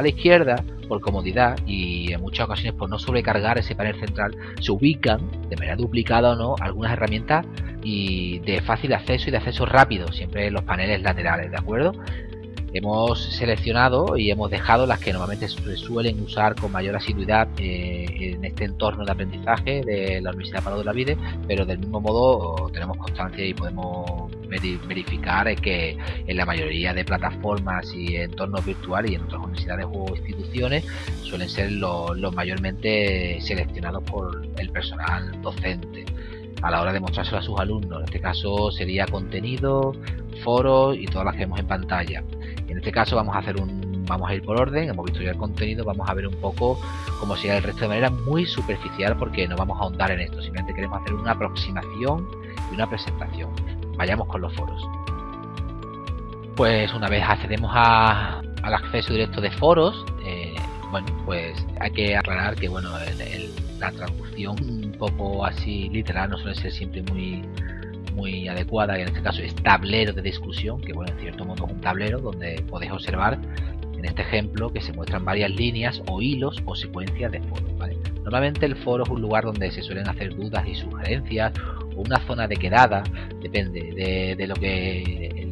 A la izquierda, por comodidad y en muchas ocasiones por no sobrecargar ese panel central, se ubican de manera duplicada o no algunas herramientas y de fácil acceso y de acceso rápido, siempre en los paneles laterales, ¿de acuerdo? Hemos seleccionado y hemos dejado las que normalmente se suelen usar con mayor asiduidad eh, en este entorno de aprendizaje de la Universidad Palo de la Vide, pero del mismo modo tenemos constancia y podemos verificar que en la mayoría de plataformas y entornos virtuales y en otras universidades o instituciones suelen ser los mayormente seleccionados por el personal docente a la hora de mostrárselo a sus alumnos. En este caso sería contenido, foros y todas las que vemos en pantalla. En este caso vamos a hacer un vamos a ir por orden, hemos visto ya el contenido, vamos a ver un poco cómo sería el resto de manera muy superficial porque no vamos a ahondar en esto, simplemente queremos hacer una aproximación y una presentación. Vayamos con los foros. Pues una vez accedemos al acceso directo de foros, bueno, pues hay que aclarar que bueno, la traducción un poco así literal no suele ser siempre muy muy adecuada y en este caso es tablero de discusión que bueno en cierto modo es un tablero donde podéis observar en este ejemplo que se muestran varias líneas o hilos o secuencias de foros normalmente el foro es un lugar donde se suelen hacer dudas y sugerencias o una zona de quedada depende de, lo que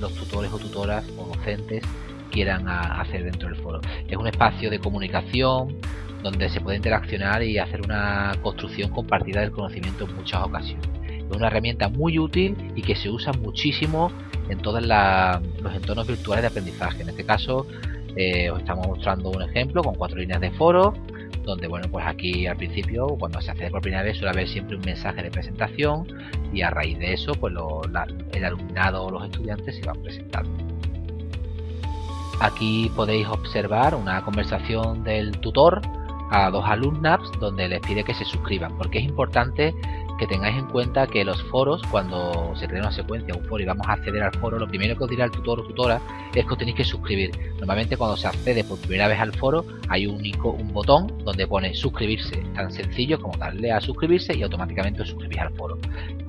los tutores o tutoras o docentes quieran hacer dentro del foro es un espacio de comunicación donde se puede interaccionar y hacer una construcción compartida del conocimiento en muchas ocasiones es una herramienta muy útil y que se usa muchísimo en todos los entornos virtuales de aprendizaje. En este caso eh, os estamos mostrando un ejemplo con cuatro líneas de foro donde bueno pues aquí al principio cuando se accede por primera vez suele haber siempre un mensaje de presentación y a raíz de eso pues el alumnado o los estudiantes se van presentando. Aquí podéis observar una conversación del tutor a dos alumnas donde les pide que se suscriban porque es importante que tengáis en cuenta que los foros, cuando se crea una secuencia, un foro y vamos a acceder al foro, lo primero que os dirá el tutor o tutora es que os tenéis que suscribir. Normalmente cuando se accede por primera vez al foro hay un, un botón donde pone suscribirse, tan sencillo como darle a suscribirse y automáticamente os suscribís al foro.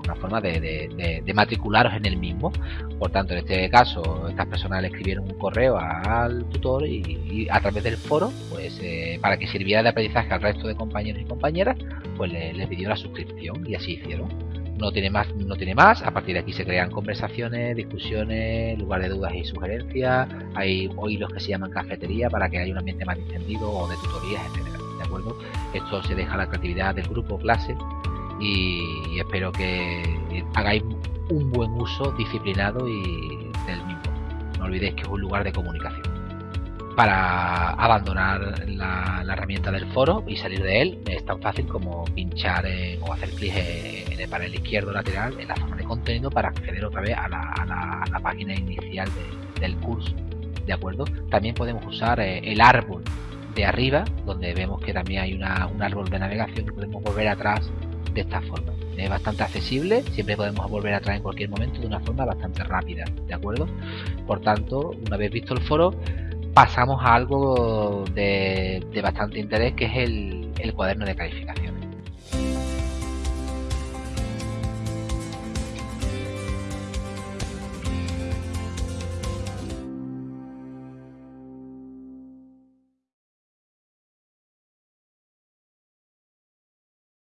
Una forma de, matricularos en el mismo. Por tanto, en este caso, estas personas le escribieron un correo al tutor y, a través del foro, pues eh, para que sirviera de aprendizaje al resto de compañeros y compañeras, pues les le pidió la suscripción y así hicieron. No tiene más, no tiene más. A partir de aquí se crean conversaciones, discusiones, lugar de dudas y sugerencias. Hay hilos que se llaman cafetería para que haya un ambiente más distendido o de tutorías, etcétera. ¿De acuerdo? Esto se deja a la creatividad del grupo clase y espero que hagáis un buen uso disciplinado y del mismo. No olvidéis que es un lugar de comunicación para abandonar la, herramienta del foro y salir de él es tan fácil como pinchar o hacer clic en el panel izquierdo lateral en la zona de contenido para acceder otra vez a la, página inicial del curso de acuerdo también podemos usar eh, el árbol de arriba donde vemos que también hay un árbol de navegación y podemos volver atrás de esta forma es bastante accesible, siempre podemos volver atrás en cualquier momento de una forma bastante rápida, ¿de acuerdo? Por tanto, una vez visto el foro, pasamos a algo de, bastante interés que es el, el cuaderno de calificación.